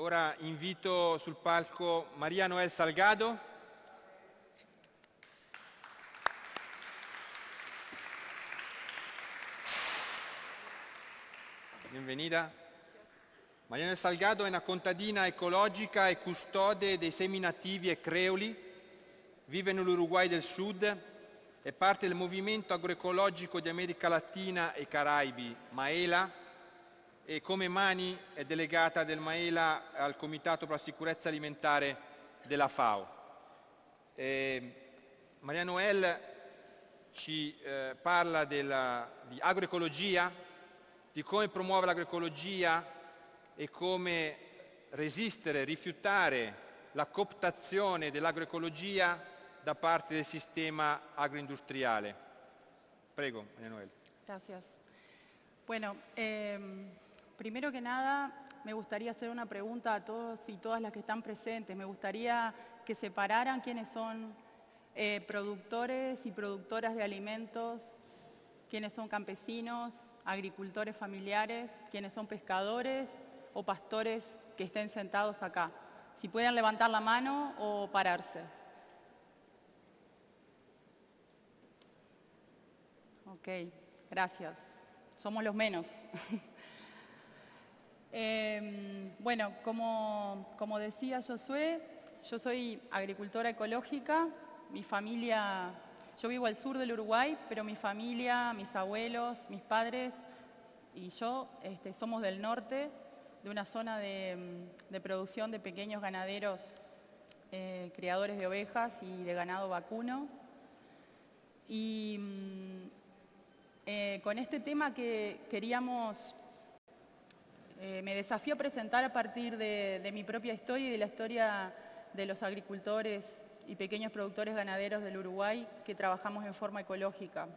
ora invito sul palco Maria Noel Salgado. Benvenida. Maria Noel Salgado è una contadina ecologica e custode dei semi nativi e creoli. Vive nell'Uruguay del Sud. È parte del movimento agroecologico di America Latina e Caraibi, Maela, e come Mani è delegata del Maela al Comitato per la Sicurezza Alimentare della FAO. Eh, Maria Noel ci eh, parla della, di agroecologia, di come promuove l'agroecologia e come resistere, rifiutare la cooptazione dell'agroecologia da parte del sistema agroindustriale. Prego, María Noel. Gracias. Bueno, eh, primero que nada me gustaría hacer una pregunta a todos y todas las que están presentes. Me gustaría que separaran quiénes son eh, productores y productoras de alimentos, quiénes son campesinos, agricultores familiares, quiénes son pescadores o pastores que estén sentados acá. Si pueden levantar la mano o pararse. Ok, gracias. Somos los menos. eh, bueno, como, como decía Josué, yo soy agricultora ecológica, mi familia, yo vivo al sur del Uruguay, pero mi familia, mis abuelos, mis padres y yo este, somos del norte, de una zona de, de producción de pequeños ganaderos, eh, criadores de ovejas y de ganado vacuno. Y mm, eh, con este tema que queríamos, eh, me desafío a presentar a partir de, mi propia historia y de la historia de los agricultores y pequeños productores ganaderos del Uruguay que trabajamos en forma ecológica.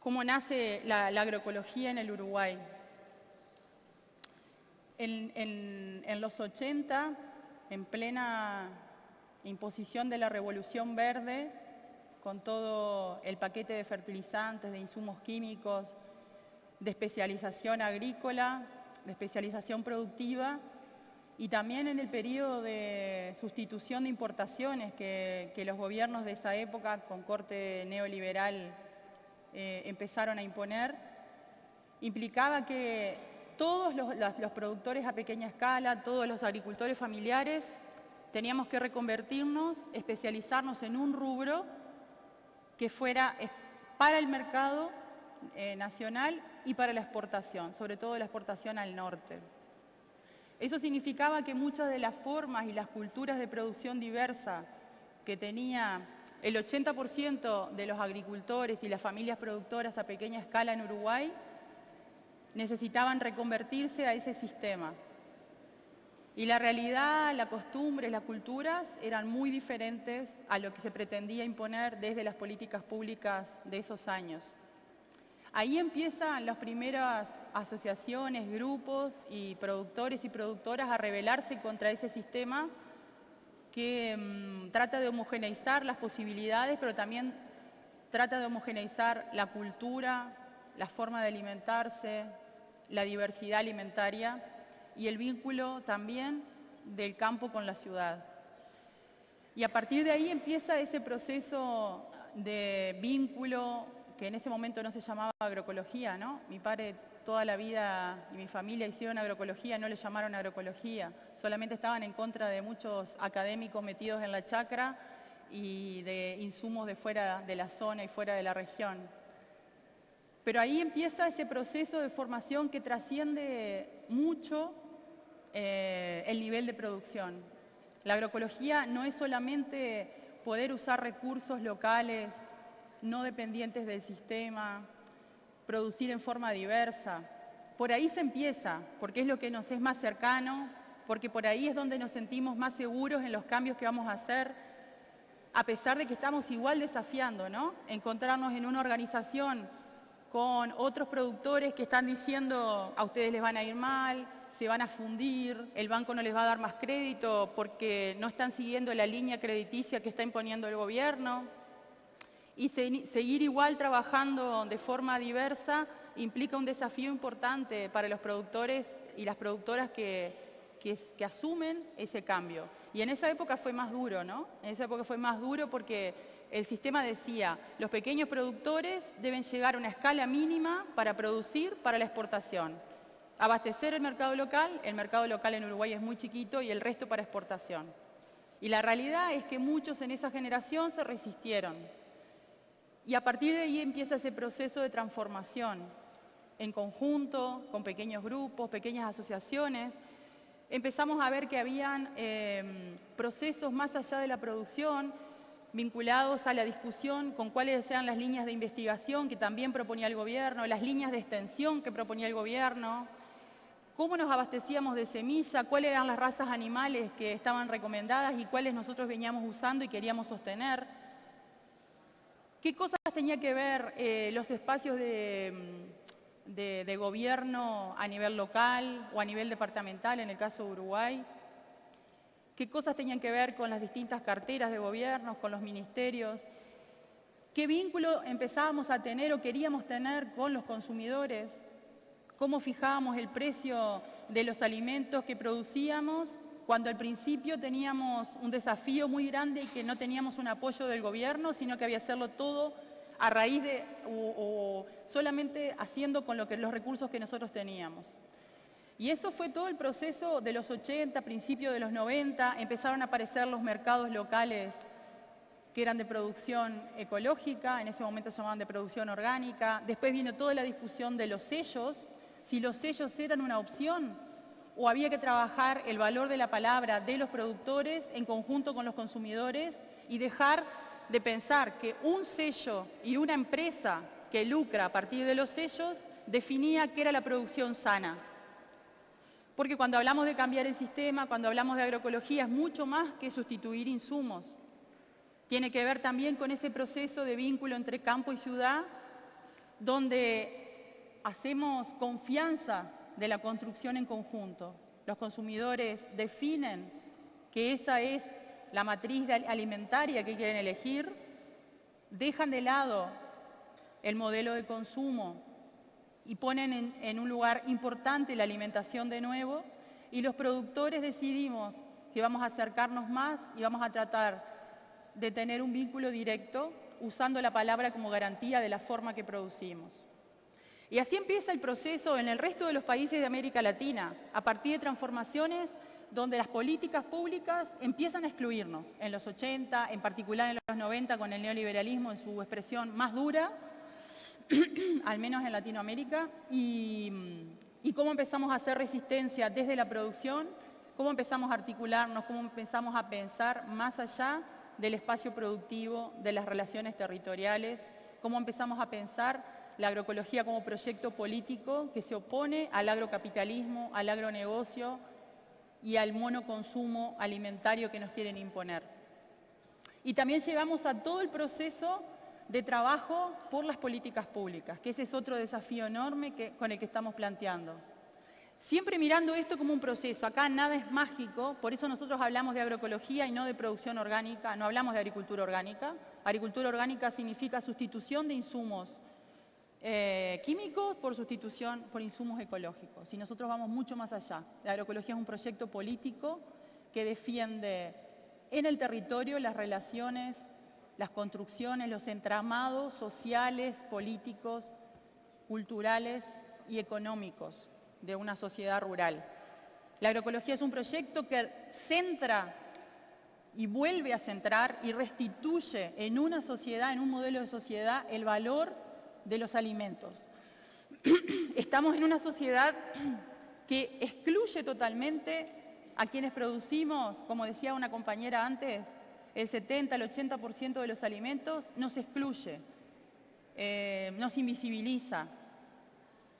¿Cómo nace la, agroecología en el Uruguay? En, los 80, en plena imposición de la Revolución Verde, con todo el paquete de fertilizantes, de insumos químicos, de especialización agrícola, de especialización productiva, y también en el periodo de sustitución de importaciones que, los gobiernos de esa época, con corte neoliberal, eh, empezaron a imponer, implicaba que todos los, productores a pequeña escala, todos los agricultores familiares, teníamos que reconvertirnos, especializarnos en un rubro que fuera para el mercado eh, nacional y para la exportación, sobre todo la exportación al norte. Eso significaba que muchas de las formas y las culturas de producción diversa que tenía el 80% de los agricultores y las familias productoras a pequeña escala en Uruguay necesitaban reconvertirse a ese sistema. Y la realidad, la costumbre, las culturas eran muy diferentes a lo que se pretendía imponer desde las políticas públicas de esos años. Ahí empiezan las primeras asociaciones, grupos y productores y productoras a rebelarse contra ese sistema que mmm, trata de homogeneizar las posibilidades, pero también trata de homogeneizar la cultura, la forma de alimentarse, la diversidad alimentaria y el vínculo también del campo con la ciudad. Y a partir de ahí empieza ese proceso de vínculo que en ese momento no se llamaba agroecología, ¿no? Mi padre toda la vida y mi familia hicieron agroecología, no le llamaron agroecología, solamente estaban en contra de muchos académicos metidos en la chacra y de insumos de fuera de la zona y fuera de la región. Pero ahí empieza ese proceso de formación que trasciende mucho eh, el nivel de producción. La agroecología no es solamente poder usar recursos locales, no dependientes del sistema, producir en forma diversa. Por ahí se empieza, porque es lo que nos es más cercano, porque por ahí es donde nos sentimos más seguros en los cambios que vamos a hacer, a pesar de que estamos igual desafiando, ¿no? Encontrarnos en una organización con otros productores que están diciendo a ustedes les van a ir mal, se van a fundir, el banco no les va a dar más crédito porque no están siguiendo la línea crediticia que está imponiendo el gobierno y se, seguir igual trabajando de forma diversa implica un desafío importante para los productores y las productoras que asumen ese cambio. Y en esa época fue más duro, ¿no? En esa época fue más duro porque el sistema decía, los pequeños productores deben llegar a una escala mínima para producir para la exportación. Abastecer el mercado local, el mercado local en Uruguay es muy chiquito y el resto para exportación. Y la realidad es que muchos en esa generación se resistieron. Y a partir de ahí empieza ese proceso de transformación en conjunto, con pequeños grupos, pequeñas asociaciones. Empezamos a ver que habían eh, procesos más allá de la producción, vinculados a la discusión con cuáles eran las líneas de investigación que también proponía el gobierno, las líneas de extensión que proponía el gobierno, cómo nos abastecíamos de semilla, cuáles eran las razas animales que estaban recomendadas y cuáles nosotros veníamos usando y queríamos sostener. ¿Qué cosas tenía que ver eh, los espacios de, mm, de- de gobierno a nivel local o a nivel departamental, en el caso de Uruguay? ¿Qué cosas tenían que ver con las distintas carteras de gobierno, con los ministerios? ¿Qué vínculo empezábamos a tener o queríamos tener con los consumidores? ¿Cómo fijábamos el precio de los alimentos que producíamos cuando al principio teníamos un desafío muy grande y que no teníamos un apoyo del gobierno, sino que había que hacerlo todo a raíz de o, solamente haciendo con lo que, los recursos que nosotros teníamos? Y eso fue todo el proceso de los 80, principios de los 90, empezaron a aparecer los mercados locales que eran de producción ecológica, en ese momento se llamaban de producción orgánica, después vino toda la discusión de los sellos, si los sellos eran una opción o había que trabajar el valor de la palabra de los productores en conjunto con los consumidores y dejar de pensar que un sello y una empresa que lucra a partir de los sellos definía qué era la producción sana. Porque cuando hablamos de cambiar el sistema, cuando hablamos de agroecología, es mucho más que sustituir insumos. Tiene que ver también con ese proceso de vínculo entre campo y ciudad, donde hacemos confianza de la construcción en conjunto. Los consumidores definen que esa es la matriz alimentaria que quieren elegir, dejan de lado el modelo de consumo y ponen en, en un lugar importante la alimentación de nuevo y los productores decidimos que vamos a acercarnos más y vamos a tratar de tener un vínculo directo usando la palabra como garantía de la forma que producimos. Y así empieza el proceso en el resto de los países de América Latina, a partir de transformaciones donde las políticas públicas empiezan a excluirnos. En los 80, en particular en los 90, con el neoliberalismo en su expresión más dura, al menos en Latinoamérica, y, y cómo empezamos a hacer resistencia desde la producción, cómo empezamos a articularnos, cómo empezamos a pensar más allá del espacio productivo, de las relaciones territoriales, cómo empezamos a pensar la agroecología como proyecto político que se opone al agrocapitalismo, al agronegocio y al monoconsumo alimentario que nos quieren imponer. Y también llegamos a todo el proceso de trabajo por las políticas públicas, que ese es otro desafío enorme con el que estamos planteando. Siempre mirando esto como un proceso, acá nada es mágico, por eso nosotros hablamos de agroecología y no de producción orgánica, no hablamos de agricultura orgánica. Agricultura orgánica significa sustitución de insumos eh, químicos por sustitución por insumos ecológicos. Y nosotros vamos mucho más allá. La agroecología es un proyecto político que defiende en el territorio las relaciones, las construcciones, los entramados sociales, políticos, culturales y económicos de una sociedad rural. La agroecología es un proyecto que centra y vuelve a centrar y restituye en una sociedad, en un modelo de sociedad, el valor de los alimentos. Estamos en una sociedad que excluye totalmente a quienes producimos, como decía una compañera antes, el 70, el 80% de los alimentos, nos excluye, eh, nos invisibiliza.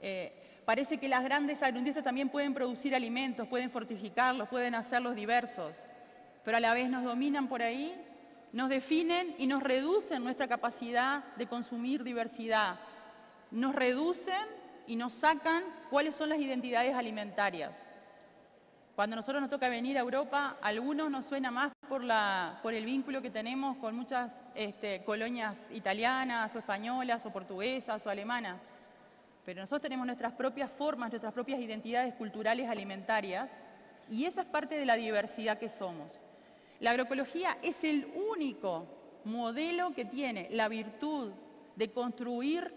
Eh, parece que las grandes agroindustrias también pueden producir alimentos, pueden fortificarlos, pueden hacerlos diversos, pero a la vez nos dominan por ahí, nos definen y nos reducen nuestra capacidad de consumir diversidad. Nos reducen y nos sacan cuáles son las identidades alimentarias. Cuando a nosotros nos toca venir a Europa, a algunos nos suena más por, el vínculo que tenemos con muchas este, colonias italianas o españolas o portuguesas o alemanas. Pero nosotros tenemos nuestras propias formas, nuestras propias identidades culturales alimentarias Y esa es parte de la diversidad que somos. La agroecología es el único modelo que tiene la virtud de construir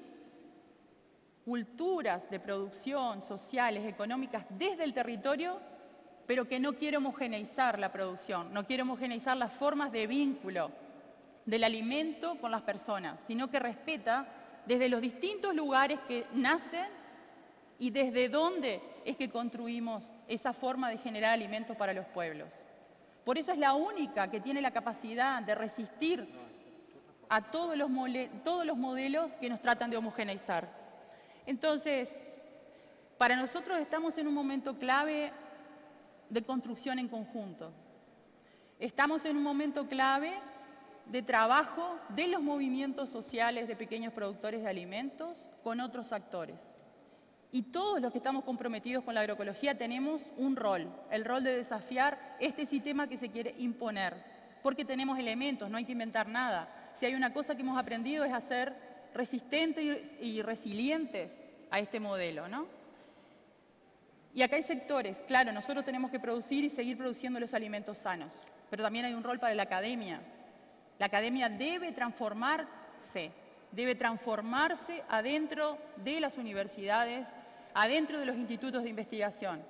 culturas de producción sociales, económicas desde el territorio, pero que no quiere homogeneizar la producción, no quiere homogeneizar las formas de vínculo del alimento con las personas, sino que respeta desde los distintos lugares que nacen y desde dónde es que construimos esa forma de generar alimentos para los pueblos. Por eso es la única que tiene la capacidad de resistir a todos los, modelos que nos tratan de homogeneizar. Entonces, para nosotros estamos en un momento clave de construcción en conjunto. Estamos en un momento clave de trabajo de los movimientos sociales de pequeños productores de alimentos con otros actores. Y todos los que estamos comprometidos con la agroecología tenemos un rol, el rol de desafiar este sistema que se quiere imponer, porque tenemos elementos, no hay que inventar nada. Si hay una cosa que hemos aprendido es a ser resistentes y resilientes a este modelo, ¿no? Y acá hay sectores, claro, nosotros tenemos que producir y seguir produciendo los alimentos sanos, pero también hay un rol para la academia, la academia debe transformarse, debe transformarse adentro de las universidades, adentro de los institutos de investigación.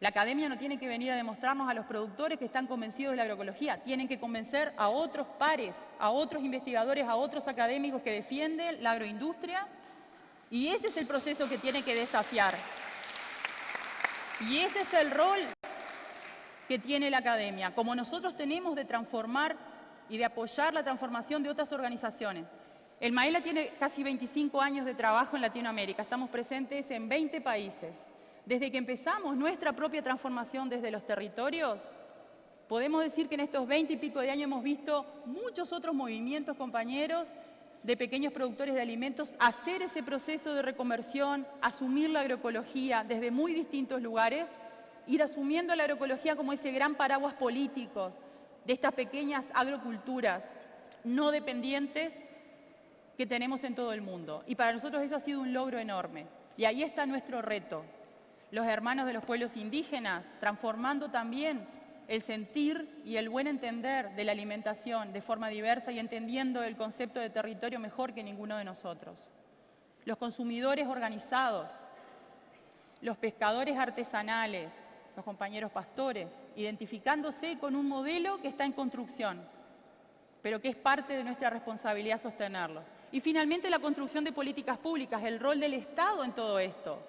La academia no tiene que venir a demostrarnos a los productores que están convencidos de la agroecología, tienen que convencer a otros pares, a otros investigadores, a otros académicos que defienden la agroindustria y ese es el proceso que tiene que desafiar. Y ese es el rol que tiene la academia, como nosotros tenemos de transformar y de apoyar la transformación de otras organizaciones. El Maela tiene casi 25 años de trabajo en Latinoamérica, estamos presentes en 20 países. Desde que empezamos nuestra propia transformación desde los territorios, podemos decir que en estos 20 y pico de años hemos visto muchos otros movimientos, compañeros, de pequeños productores de alimentos, hacer ese proceso de reconversión, asumir la agroecología desde muy distintos lugares, ir asumiendo la agroecología como ese gran paraguas político de estas pequeñas agroculturas no dependientes que tenemos en todo el mundo. Y para nosotros eso ha sido un logro enorme. Y ahí está nuestro reto. Los hermanos de los pueblos indígenas, transformando también el sentir y el buen entender de la alimentación de forma diversa y entendiendo el concepto de territorio mejor que ninguno de nosotros. Los consumidores organizados, los pescadores artesanales, los compañeros pastores, identificándose con un modelo que está en construcción, pero que es parte de nuestra responsabilidad sostenerlo. Y finalmente la construcción de políticas públicas, el rol del Estado en todo esto.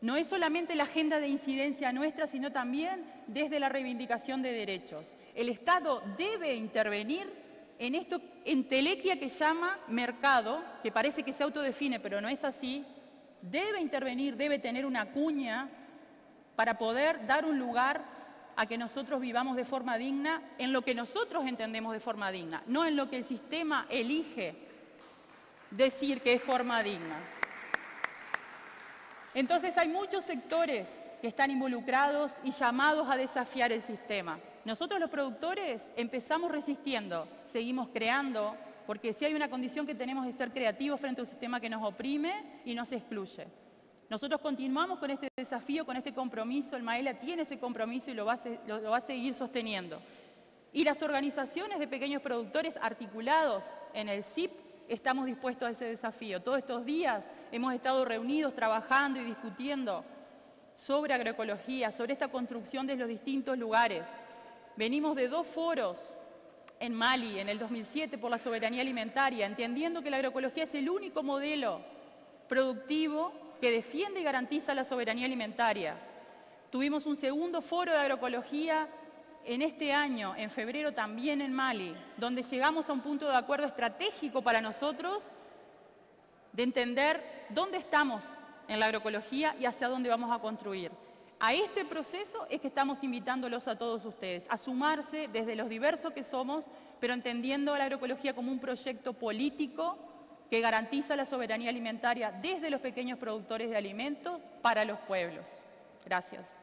No es solamente la agenda de incidencia nuestra, sino también desde la reivindicación de derechos. El Estado debe intervenir en esto, en telequia que llama mercado, que parece que se autodefine, pero no es así, debe intervenir, debe tener una cuña para poder dar un lugar a que nosotros vivamos de forma digna en lo que nosotros entendemos de forma digna, no en lo que el sistema elige decir que es forma digna. Entonces hay muchos sectores que están involucrados y llamados a desafiar el sistema. Nosotros los productores empezamos resistiendo, seguimos creando, porque si hay una condición que tenemos es ser creativos frente a un sistema que nos oprime y nos excluye. Nosotros continuamos con este desafío, con este compromiso, el Maela tiene ese compromiso y lo va, a, seguir sosteniendo. Y las organizaciones de pequeños productores articulados en el CIP estamos dispuestos a ese desafío. Todos estos días hemos estado reunidos trabajando y discutiendo sobre agroecología, sobre esta construcción de los distintos lugares. Venimos de dos foros en Mali en el 2007 por la soberanía alimentaria, entendiendo que la agroecología es el único modelo productivo que defiende y garantiza la soberanía alimentaria. Tuvimos un segundo foro de agroecología en este año, en febrero también en Mali, donde llegamos a un punto de acuerdo estratégico para nosotros de entender dónde estamos en la agroecología y hacia dónde vamos a construir. A este proceso es que estamos invitándolos a todos ustedes, a sumarse desde los diversos que somos, pero entendiendo la agroecología como un proyecto político que garantiza la soberanía alimentaria desde los pequeños productores de alimentos para los pueblos. Gracias.